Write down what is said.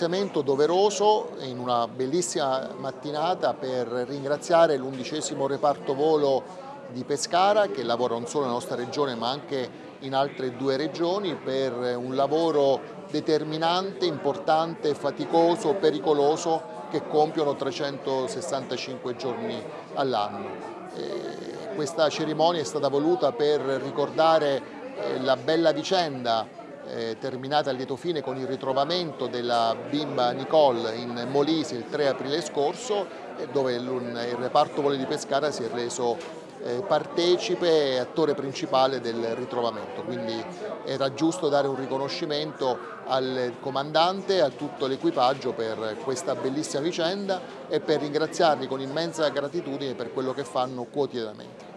ringraziamento doveroso in una bellissima mattinata per ringraziare l'undicesimo reparto volo di Pescara che lavora non solo nella nostra regione ma anche in altre due regioni per un lavoro determinante, importante, faticoso, pericoloso che compiono 365 giorni all'anno. Questa cerimonia è stata voluta per ricordare eh, la bella vicenda eh, terminata a lieto fine con il ritrovamento della bimba Nicole in Molise il 3 aprile scorso dove il, il reparto voli di Pescara si è reso eh, partecipe e attore principale del ritrovamento, quindi era giusto dare un riconoscimento al comandante e a tutto l'equipaggio per questa bellissima vicenda e per ringraziarli con immensa gratitudine per quello che fanno quotidianamente.